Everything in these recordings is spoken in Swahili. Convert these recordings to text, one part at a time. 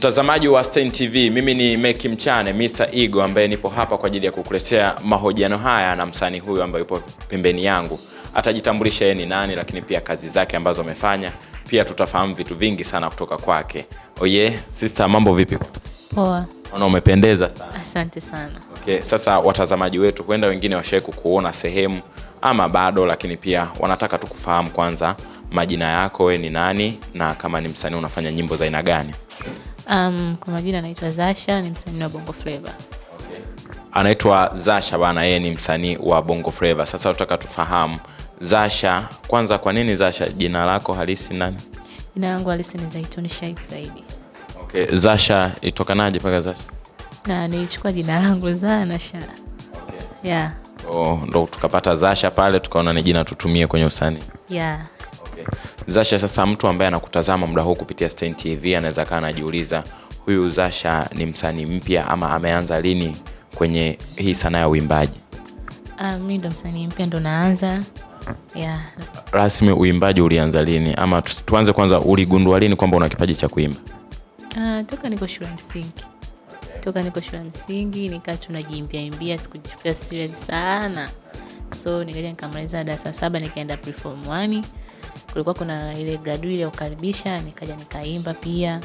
Mtazamaji wa Stein TV, mimi ni Meki Mchane Mr. Ego ambaye nipo hapa kwa ajili ya kukuletea mahojiano haya na msanii huyu ambaye yupo pembeni yangu. Atajitambulisha yeye ni nani, lakini pia kazi zake ambazo amefanya. Pia tutafahamu vitu vingi sana kutoka kwake. Oye, sister, mambo vipi? Poa, Ona umependeza sana. asante sana. Okay, sasa watazamaji wetu huenda wengine washawahi kukuona sehemu ama bado, lakini pia wanataka tu kufahamu kwanza majina yako, we ni nani na kama ni msanii unafanya nyimbo za aina gani? Um, kwa majina anaitwa Zasha, ni msanii wa Bongo Flava. Anaitwa Zasha bana, yeye ni msanii wa Bongo Flava. Sasa tunataka tufahamu Zasha, kwanza kwa nini Zasha? Jina lako halisi nani? Jina langu halisi ni Zaituni Shaib Saidi, Okay, Zasha itokanaje mpaka Zasha? na nilichukua jina langu Zana Sha. Yeah, Oh, ndo tukapata Zasha pale, tukaona ni jina tutumie kwenye usanii. yeah. Zasha, sasa mtu ambaye anakutazama muda huu kupitia Stein TV anaweza kaa anajiuliza huyu Zasha ni msanii mpya ama ameanza lini kwenye hii sanaa ya uimbaji? Uh, mi ndo msanii mpya, ndo naanza. Yeah. Rasmi uimbaji ulianza lini, ama tuanze kwanza, uligundua lini kwamba una kipaji cha kuimba? Uh, toka niko shule msingi toka niko shule msingi nikaa tunajiimbia imbia, sikujichukulia serious sana, so nikaja nikamaliza darasa saba nikaenda preform 1 kulikuwa kuna ile gradui ya kukaribisha, nikaja nikaimba pia.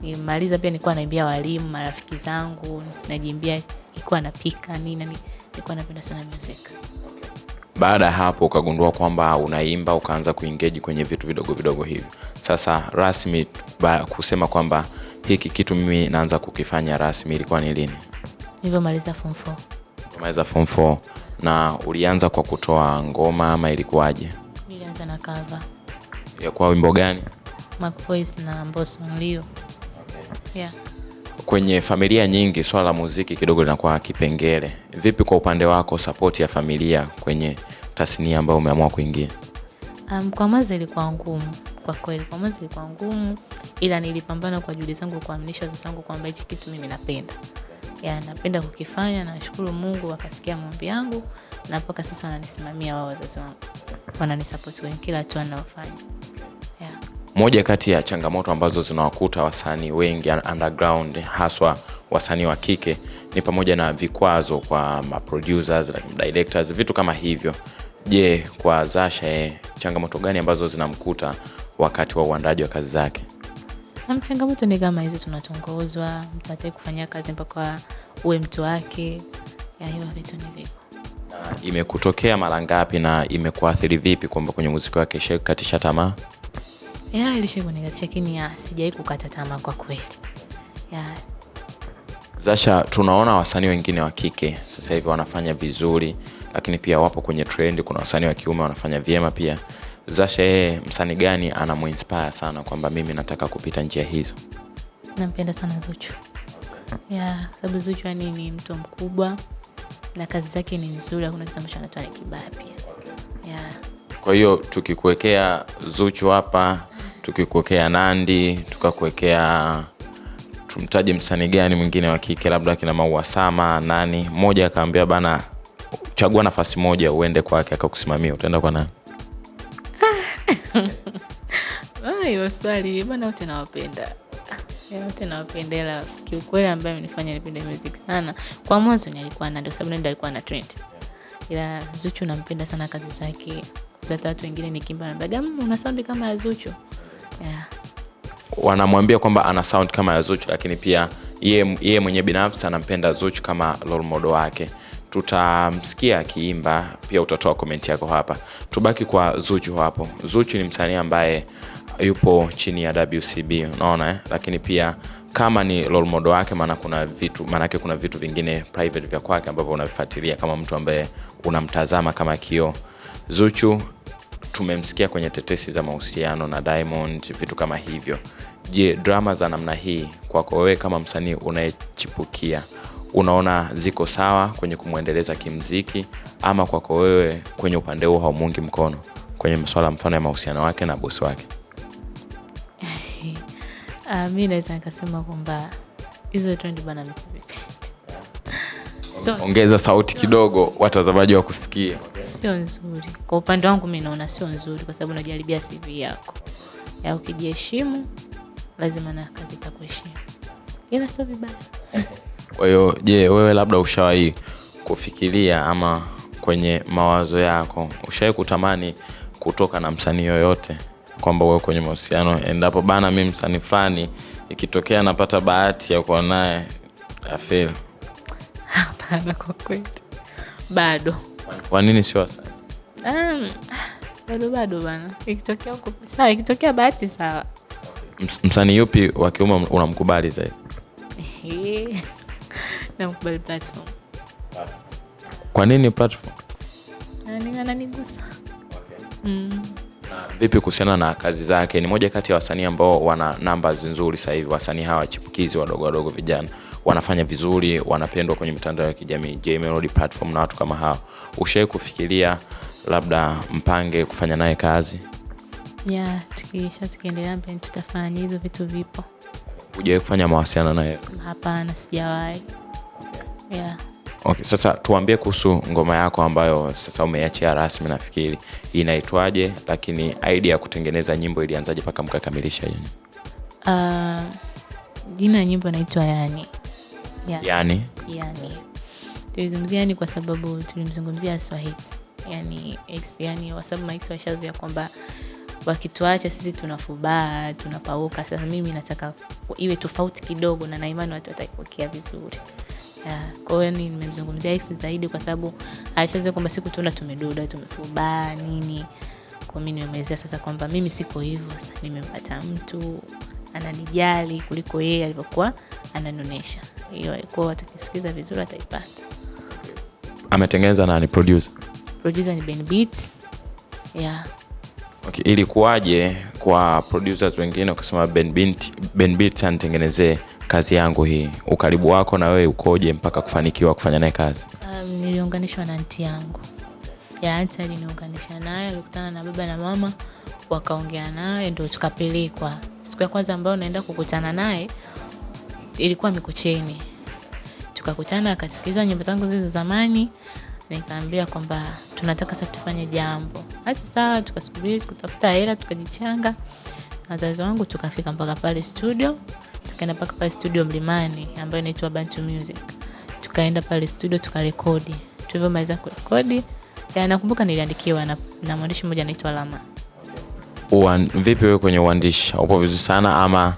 Nimaliza pia nilikuwa naimbia walimu, marafiki zangu, najiimbia, nilikuwa napika nini, nani, nilikuwa napenda sana music. Baada ya hapo ukagundua kwamba unaimba, ukaanza kuengage kwenye vitu vidogo vidogo hivi. Sasa rasmi ba, kusema kwamba hiki kitu mimi naanza kukifanya rasmi ilikuwa ni lini? Nilivyomaliza form 4 Maliza form 4 na ulianza kwa kutoa ngoma ama ilikuwaje? Nilianza na cover Ya kwa wimbo gani? Mac Voice na Mbosso Nlio. Yeah. Kwenye familia nyingi swala la muziki kidogo linakuwa kipengele. Vipi kwa upande wako, sapoti ya familia kwenye tasnia ambayo umeamua kuingia? Um, kwa mwanzo ilikuwa ngumu kwa kweli, kwa mwanzo ilikuwa ngumu, ila nilipambana kwa juhudi zangu kuaminisha wazazi wangu kwamba hichi kitu mimi napenda ya napenda kukifanya. Nashukuru Mungu akasikia maombi yangu, na mpaka sasa wananisimamia wao, wazazi wangu wananisapoti kwenye kila hatua ninayofanya. Moja kati ya changamoto ambazo zinawakuta wasanii wengi underground, haswa wasanii wa kike ni pamoja na vikwazo kwa maproducers, like directors, vitu kama hivyo. Je, kwa Zasha eh, changamoto gani ambazo zinamkuta wakati wa uandaji wa kazi zake? Na changamoto ni kama hizi, tunatongozwa, mtu hataki kufanyia kazi mpaka uwe mtu wake. Ya hiyo vitu ni vipo. Imekutokea mara ngapi na imekuathiri vipi kwamba kwenye muziki wake ishakukatisha tamaa? Ya ilishakunikatisha lakini sijawai kukata tamaa kwa kweli. Zasha, tunaona wasanii wengine wa kike sasa hivi wanafanya vizuri, lakini pia wapo kwenye trend. Kuna wasanii wa kiume wanafanya vyema pia. Zasha, yeye msani gani anamuinspire sana kwamba mimi nataka kupita njia hizo? nampenda sana Zuchu. Ya sababu Zuchu yani ni mtu mkubwa na kazi zake ni nzuri, hakuna kitu ambacho anatoa ni kibaya pia. Ya Kwa hiyo tukikuwekea Zuchu hapa, tukikuwekea Nandi, tukakuwekea tumtaje msanii gani mwingine wa kike, labda kina Maua Sama, nani mmoja akaambia bana, chagua nafasi moja uende kwake akakusimamia, utaenda kwa nani? Ah, hiyo swali bana, wote nawapenda wote nawapenda, ila kiukweli ambaye amenifanya nipende music sana kwa mwanzo ni alikuwa na, ndio sababu ndio alikuwa na trend, ila Zuchu nampenda sana kazi zake. za watu wengine nikimba nabaga, "Mm, una sound kama ya Zuchu yeah. wanamwambia kwamba ana sound kama ya Zuchu, lakini pia yeye yeye mwenyewe binafsi anampenda Zuchu kama role model wake. Tutamsikia akiimba, pia utatoa komenti yako hapa. Tubaki kwa Zuchu hapo. Zuchu ni msanii ambaye yupo chini ya WCB, unaona eh? Lakini pia kama ni role model wake, maana kuna vitu maanake kuna vitu vingine private vya kwake ambavyo unavifuatilia kama mtu ambaye unamtazama kama kioo. Zuchu tumemsikia kwenye tetesi za mahusiano na Diamond, vitu kama hivyo. Je, drama za namna hii kwako wewe kama msanii unayechipukia unaona ziko sawa kwenye kumwendeleza kimziki, ama kwako wewe kwenye upande huo haumungi mkono kwenye masuala mfano ya mahusiano wake na bosi wake? Uh, mi naweza nikasema kwamba hizo trendi bana so, Ongeza sauti kidogo, watazamaji wa kusikia. sio nzuri. Kwa upande wangu mi naona sio nzuri kwa sababu unajaribia CV yako. Ya ukijiheshimu lazima na kazi takuheshimu ila sio vibaya. Kwahiyo je wewe labda ushawahi kufikiria ama kwenye mawazo yako ushawahi kutamani kutoka na msanii yoyote kwamba uwe kwenye mahusiano endapo bana mi msanii fulani ikitokea napata bahati ya kuwa naye afil hapana kwa kweli. Bado. Kwa nini sio wasanii um, bado bado bana. Ikitokea sawa ikitokea bahati sawa. Ms- msanii yupi wa kiume unamkubali zaidi? Namkubali platform. Kwa nini platform? Ananigusa. Okay. mm. Vipi kuhusiana na kazi zake? Ni moja kati ya wasanii ambao wana numbers nzuri sasa hivi. Wasanii hawa wachipukizi wadogo wadogo vijana. Wanafanya vizuri wanapendwa kwenye mitandao ya kijamii. J Melody platform na watu kama hao. Ushawai kufikiria labda mpange kufanya naye kazi? Ya tukiisha tukiendelea mbele tutafanya hizo vitu vipo. Hujawai kufanya mawasiliano naye? Hapana sijawahi. Yeah. Okay, sasa tuambie kuhusu ngoma yako ambayo sasa umeachia rasmi nafikiri inaitwaje lakini idea ya kutengeneza nyimbo ilianzaje mpaka mkakamilisha hiyo uh, jina ya nyimbo inaitwa yani Yani. yani yani tulizungumzia yani kwa sababu tulimzungumzia swahili. Yani ex, yani kwa sababu max washazoea kwamba wakituacha sisi tunafubaa tunapauka. Sasa mimi nataka iwe tofauti kidogo na naimani watu wataipokea vizuri kwa hiyo ni nimemzungumzia ex zaidi kwa sababu aishaze kwamba siku tuna tumeduda tumefubaa nini. Kwa mimi nimemwezea sasa kwamba mimi siko hivyo sasa nimempata mtu ananijali kuliko yeye alivyokuwa ananionyesha hiyo kwao watakisikiza vizuri ataipata. Ametengeneza nani? Producer? Producer ni Ben Beats. Yeah. Okay, ilikuwaje kwa producers wengine ukasema Ben Beat, Ben Beat anitengenezee kazi yangu hii. Ukaribu wako na wewe ukoje mpaka kufanikiwa kufanya naye kazi? Um, niliunganishwa na nti yangu. Ya anti aliniunganisha naye alikutana na baba na mama wakaongea naye ndo tukapelekwa. Siku ya kwanza ambayo naenda kukutana naye ilikuwa mikocheni tukakutana akasikiliza nyimbo zangu zile za zamani nikaambia kwamba tunataka sasa tufanye jambo. Basi sawa tukasubiri kutafuta hela tukajichanga. Na wazazi wangu tukafika mpaka pale studio tukaenda mpaka pale studio mlimani ambayo inaitwa bantu music. Tukaenda pale studio tukarekodi. Tulivyomaliza kurekodi ya, nakumbuka niliandikiwa na, na mwandishi mmoja anaitwa lama. Uan, vipi wewe kwenye uandishi? Upo vizuri sana ama?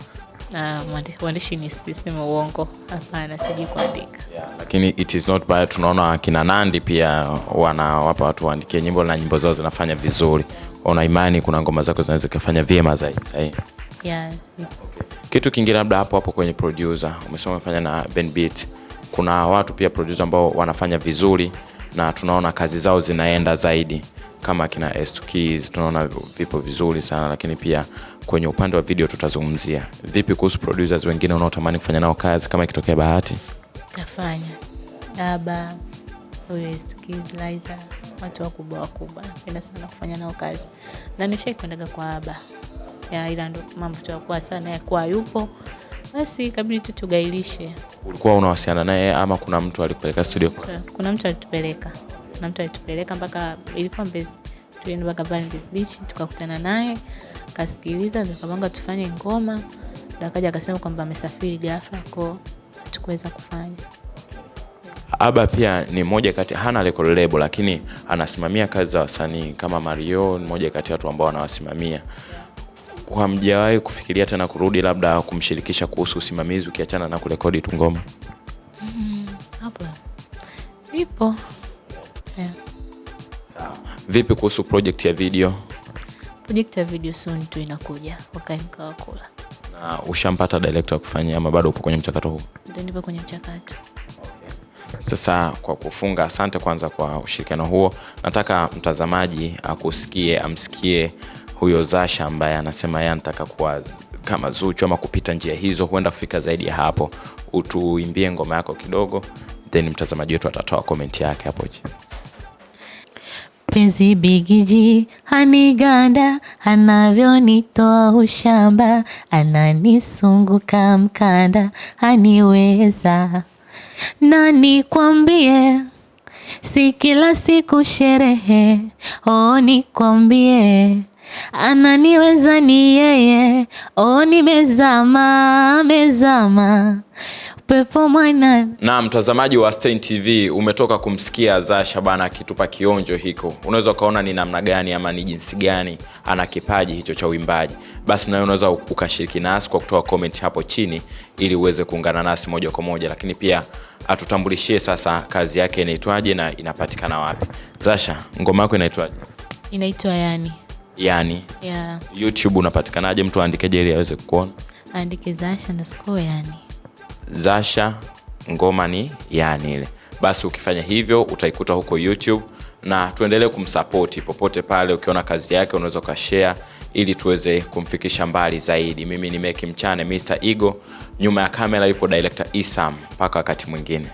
Uh, uandishi ni sisema uongo. Hapana sijui kuandika. Lakini it is not bad. Tunaona akina nandi pia wanawapa watu waandikie nyimbo na nyimbo zao zinafanya vizuri. Una imani kuna ngoma zako zinaweza zikafanya vyema zaidi kitu kingine labda hapo hapo kwenye producer umesema umefanya na Ben Beat. Kuna watu pia producer ambao wanafanya vizuri na tunaona kazi zao zinaenda zaidi. Kama kina S2 Keys tunaona vipo vizuri sana lakini pia kwenye upande wa video tutazungumzia. Vipi kuhusu producers wengine unaotamani kufanya nao kazi kama ikitokea bahati? Tafanya aba huyo keys Liza, watu wakubwa wakubwa. Napenda sana kufanya nao kazi. Na nishai kuendaga kwa aba ya ila ndo mambo tuakuwa sana yakuwa yupo. Basi kabidi tu tugailishe. Ulikuwa unawasiliana naye ama kuna mtu alikupeleka studio? Kuna mtu alitupeleka. Kuna mtu alitupeleka mpaka ilikuwa mbezi. Tulienda mpaka pale Mbezi Beach tukakutana naye akasikiliza, tukapanga tufanye ngoma. Ndo akaja akasema kwamba amesafiri ghafla ko hatukuweza kufanya. Aba pia ni moja kati hana record label lakini anasimamia kazi za wasanii kama mario ni moja kati ya watu ambao anawasimamia hamjawahi kufikiria tena kurudi labda kumshirikisha kuhusu usimamizi ukiachana na kurekodi tu ngoma? Hapo. Ipo. Yeah. vipi kuhusu project ya video? Project ya video soon tu inakuja wakae mkawa kula. na ushampata director wa kufanyia ama bado upo kwenye mchakato huu? Ndo nipo kwenye mchakato. Sasa kwa kufunga asante kwanza kwa ushirikiano huo. Nataka mtazamaji akusikie amsikie huyo zasha ambaye anasema yeye anataka kuwa kama zuchu ama kupita njia hizo huenda kufika zaidi ya hapo. Utuimbie ngoma yako kidogo then mtazamaji wetu atatoa komenti yake hapo chini. Penzi bigiji haniganda anavyonitoa ushamba ananisunguka mkanda haniweza. Nani kwambie si kila siku sherehe oh nikwambie ananiweza ni yeye, oh nimezama, mezama pepo mwana. na mtazamaji wa Stein TV umetoka kumsikia Zasha bana akitupa kionjo hiko. Unaweza ukaona ni namna gani ama ni jinsi gani ana kipaji hicho cha uimbaji. Basi nawe unaweza ukashiriki nasi kwa kutoa comment hapo chini ili uweze kuungana nasi moja kwa moja, lakini pia atutambulishie sasa kazi yake inaitwaje na inapatikana wapi. Zasha, ngoma yako inaitwaje? Inaitwa yani Yani yeah. YouTube unapatikanaje? Mtu aandikeje ili aweze kukuona? aandike Zasha na sko yani. Zasha ngoma ni yani ile. Basi ukifanya hivyo utaikuta huko YouTube na tuendelee kumsapoti popote pale. Ukiona kazi yake unaweza ukashare ili tuweze kumfikisha mbali zaidi. Mimi ni Meki Mchane, Mr igo Nyuma ya kamera yupo director Isam. Mpaka wakati mwingine.